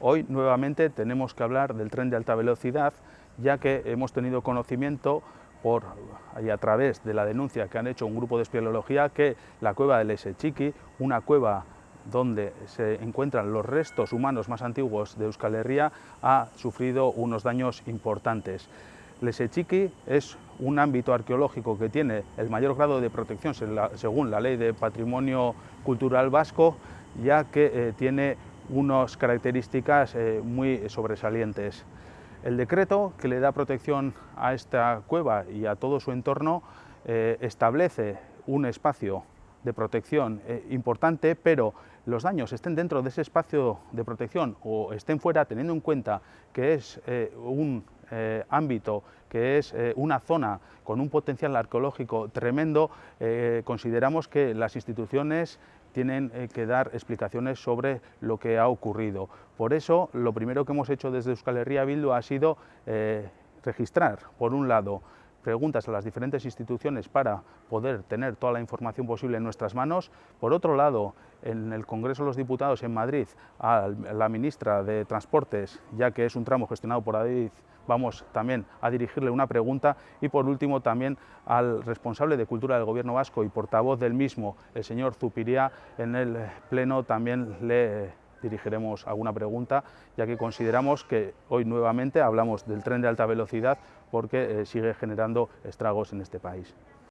Hoy nuevamente tenemos que hablar del tren de alta velocidad, ya que hemos tenido conocimiento por, y a través de la denuncia que han hecho un grupo de espeleología que la cueva del Esechiqui, una cueva donde se encuentran los restos humanos más antiguos de Euskal Herria, ha sufrido unos daños importantes. Lesechiqui es un ámbito arqueológico que tiene el mayor grado de protección según la Ley de Patrimonio Cultural Vasco, ya que eh, tiene unas características eh, muy sobresalientes. El decreto que le da protección a esta cueva y a todo su entorno eh, establece un espacio de protección eh, importante, pero los daños estén dentro de ese espacio de protección o estén fuera, teniendo en cuenta que es un ámbito, que es una zona con un potencial arqueológico tremendo, consideramos que las instituciones tienen eh, que dar explicaciones sobre lo que ha ocurrido. Por eso, lo primero que hemos hecho desde Euskal Herria Bildu ha sido eh, registrar, por un lado, preguntas a las diferentes instituciones para poder tener toda la información posible en nuestras manos. Por otro lado, en el Congreso de los Diputados en Madrid, a la ministra de Transportes, ya que es un tramo gestionado por Adif, vamos también a dirigirle una pregunta y por último también al responsable de Cultura del Gobierno Vasco y portavoz del mismo, el señor Zupiría, en el Pleno también le dirigiremos alguna pregunta, ya que consideramos que hoy nuevamente hablamos del tren de alta velocidad porque eh, sigue generando estragos en este país.